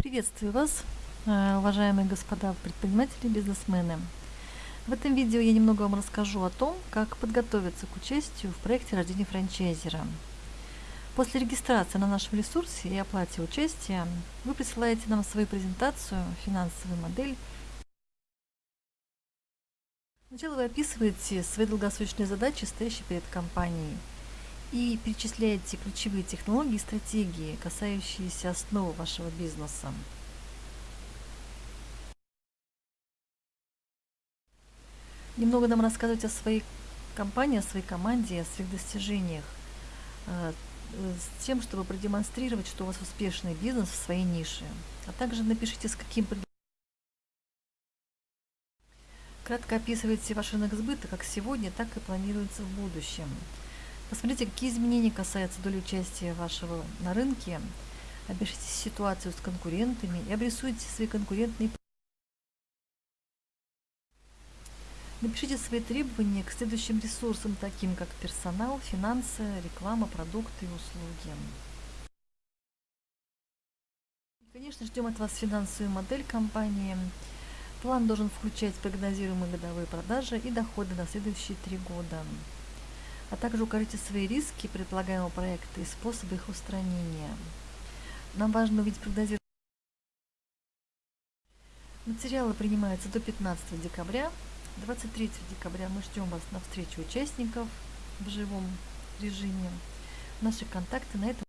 Приветствую вас, э, уважаемые господа предприниматели и бизнесмены. В этом видео я немного вам расскажу о том, как подготовиться к участию в проекте рождения франчайзера. После регистрации на нашем ресурсе и оплате участия вы присылаете нам свою презентацию, финансовую модель. Сначала вы описываете свои долгосрочные задачи, стоящие перед компанией – и перечисляете ключевые технологии и стратегии, касающиеся основы вашего бизнеса. Немного нам рассказывать о своей компании, о своей команде, о своих достижениях, э, с тем, чтобы продемонстрировать, что у вас успешный бизнес в своей нише. А также напишите, с каким Кратко описывайте ваш рынок сбыта как сегодня, так и планируется в будущем. Посмотрите, какие изменения касаются доли участия вашего на рынке. Опишите ситуацию с конкурентами и обрисуйте свои конкурентные Напишите свои требования к следующим ресурсам, таким как персонал, финансы, реклама, продукты и услуги. Конечно, ждем от вас финансовую модель компании. План должен включать прогнозируемые годовые продажи и доходы на следующие три года а также укажите свои риски предполагаемого проекта и способы их устранения. Нам важно увидеть прогнозирование. Материалы принимаются до 15 декабря. 23 декабря мы ждем вас на встречу участников в живом режиме. Наши контакты на этом